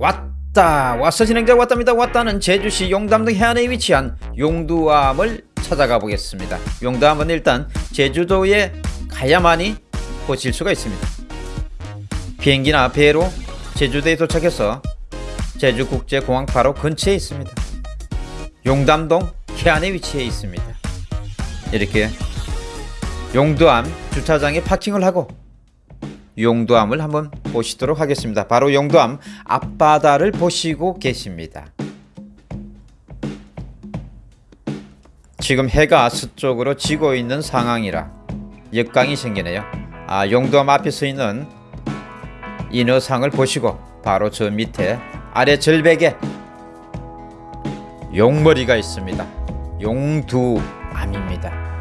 왔다. 왔어 진행자 왔답니다. 왔다는 제주시 용담동 해안에 위치한 용두암을 찾아가 보겠습니다. 용두암은 일단 제주도에 가야만이 보실 수가 있습니다. 비행기나 배로 제주도에 도착해서 제주국제공항 바로 근처에 있습니다. 용담동 해안에 위치해 있습니다. 이렇게 용두암 주차장에 파킹을 하고 용두암을 한번 보시도록 하겠습니다. 바로 용두암 앞바다를 보시고 계십니다. 지금 해가 서쪽으로 지고 있는 상황이라 역광이 생기네요. 아, 용두암 앞에 서 있는 인어상을 보시고 바로 저 밑에 아래 절벽에 용머리가 있습니다. 용두암입니다.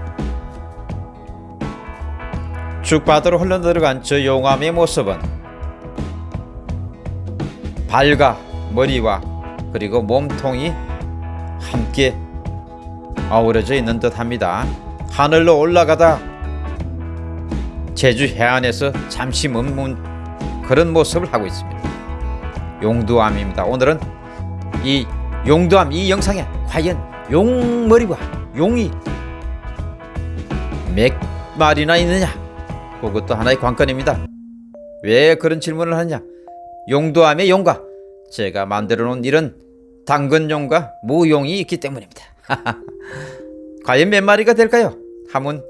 쭉 바다로 흘러들어간 저 용암의 모습은 발과 머리와 그리고 몸통이 함께 어우러져 있는 듯 합니다. 하늘로 올라가다 제주 해안에서 잠시 머문 그런 모습을 하고 있습니다. 용두암입니다. 오늘은 이 용두암 이 영상에 과연 용머리와 용이 몇 마리나 있느냐 그것도 하나의 관건입니다. 왜 그런 질문을 하냐? 용도함의 용과 제가 만들어 놓은 이런 당근용과 무용이 있기 때문입니다. 과연 몇 마리가 될까요? 한번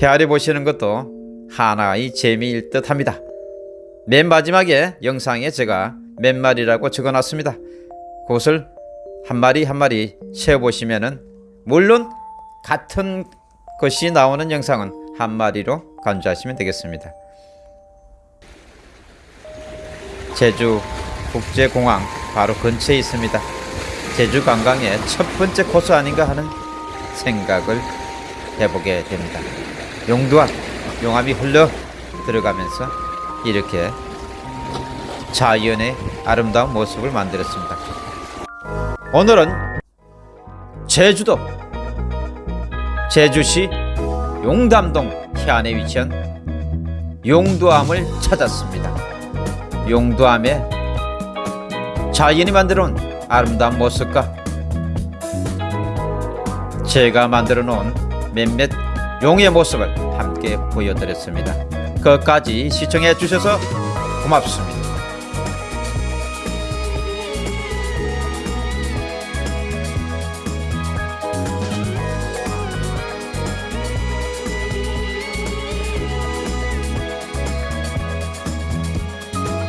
헤아려 보시는 것도 하나의 재미일 듯 합니다. 맨 마지막에 영상에 제가 몇 마리라고 적어 놨습니다. 그것을 한 마리 한 마리 세어보시면은 물론 같은 것이 나오는 영상은 한 마리로 간주하시면 되겠습니다. 제주 국제공항 바로 근처에 있습니다. 제주 관광의 첫 번째 코스 아닌가 하는 생각을 해보게 됩니다. 용두암, 용암이 흘러 들어가면서 이렇게 자연의 아름다운 모습을 만들었습니다. 오늘은 제주도 제주시 용담동 해안에 위치한 용두암을 찾았습니다. 용두암에 자연이 만들어 놓은 아름다운 모습과 제가 만들어 놓은 몇몇 용의 모습을 함께 보여드렸습니다. 끝까지 시청해 주셔서 고맙습니다.